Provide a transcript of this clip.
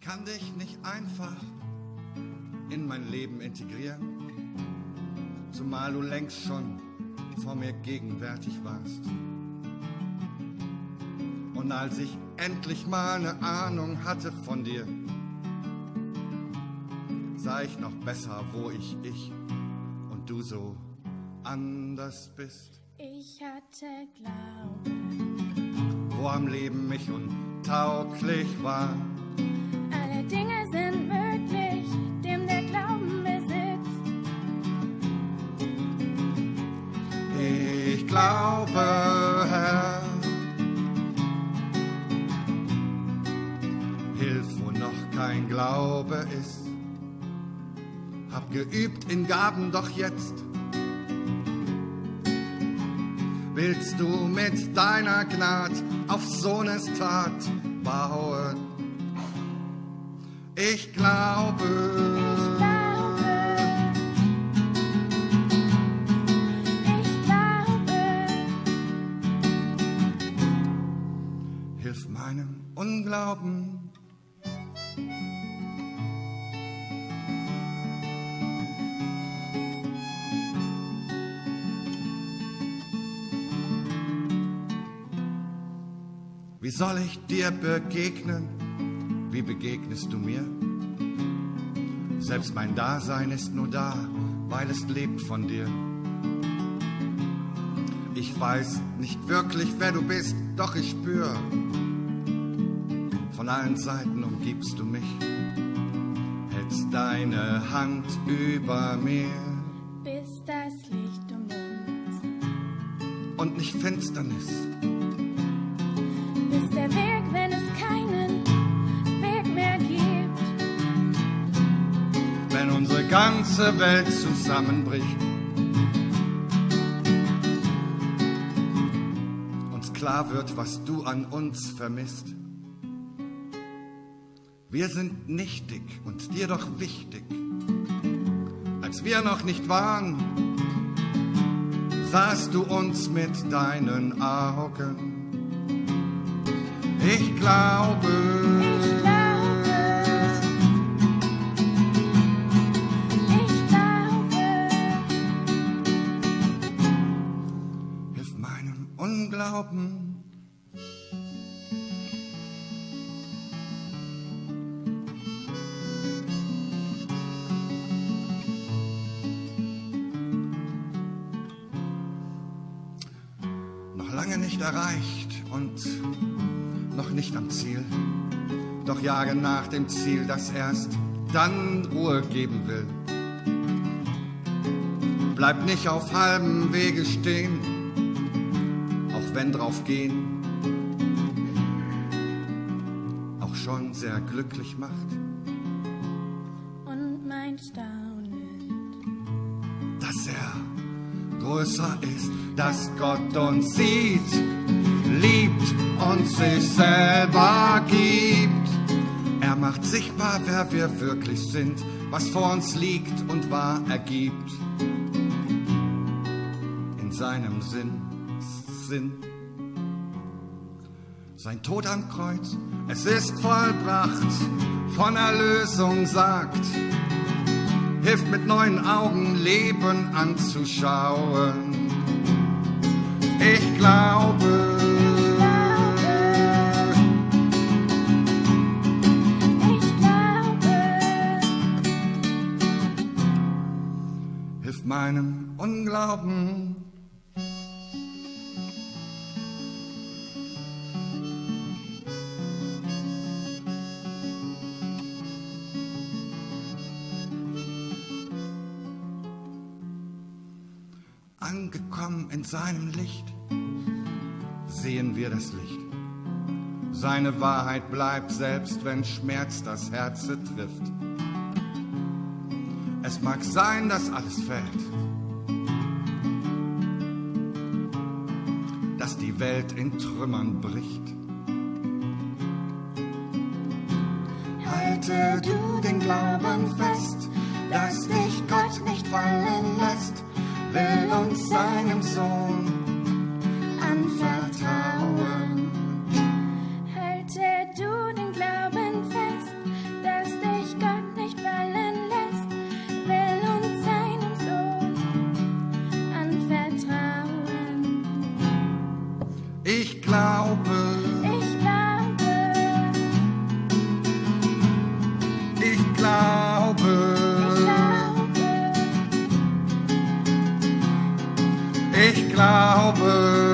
Ich kann dich nicht einfach in mein Leben integrieren, zumal du längst schon vor mir gegenwärtig warst. Und als ich endlich mal eine Ahnung hatte von dir, sah ich noch besser, wo ich ich und du so anders bist. Ich hatte Glaube, Wo am Leben mich untauglich war. Alle Dinge sind möglich, dem der Glauben besitzt. Ich glaube, Herr, hilf, wo noch kein Glaube ist. Hab geübt in Gaben, doch jetzt willst du mit deiner Gnad auf Sohnes Tat bauen. Ich glaube, ich glaube, hilf meinem Unglauben. Wie soll ich dir begegnen? Wie begegnest du mir? Selbst mein Dasein ist nur da, weil es lebt von dir. Ich weiß nicht wirklich, wer du bist, doch ich spür. Von allen Seiten umgibst du mich, hältst deine Hand über mir bis das Licht um uns. und nicht Finsternis. Ganze Welt zusammenbricht. Uns klar wird, was du an uns vermisst. Wir sind nichtig und dir doch wichtig. Als wir noch nicht waren, sahst du uns mit deinen Augen. Ich glaube, Ich glaube, Unglauben. Noch lange nicht erreicht und noch nicht am Ziel. Doch jage nach dem Ziel, das erst dann Ruhe geben will. Bleib nicht auf halbem Wege stehen, auch wenn drauf gehen auch schon sehr glücklich macht. und mein Staunen. dass er größer ist, dass Gott uns sieht, liebt und sich selber gibt. Er macht sichtbar, wer wir wirklich sind, was vor uns liegt und wahr ergibt. In seinem Sinn, Sinn. Sein Tod am Kreuz, es ist vollbracht, von Erlösung sagt, hilft mit neuen Augen Leben anzuschauen. Ich glaube, Ich glaube, hilf meinem Unglauben. Angekommen in seinem Licht, sehen wir das Licht. Seine Wahrheit bleibt, selbst wenn Schmerz das Herz trifft. Es mag sein, dass alles fällt, dass die Welt in Trümmern bricht. Halte du den Glauben fest, dass dich Gott nicht fallen lässt, will uns seinem Sohn anvertrauen. Halte du den Glauben fest, dass dich Gott nicht fallen lässt, will uns seinem Sohn anvertrauen. Ich glaube, ich glaube,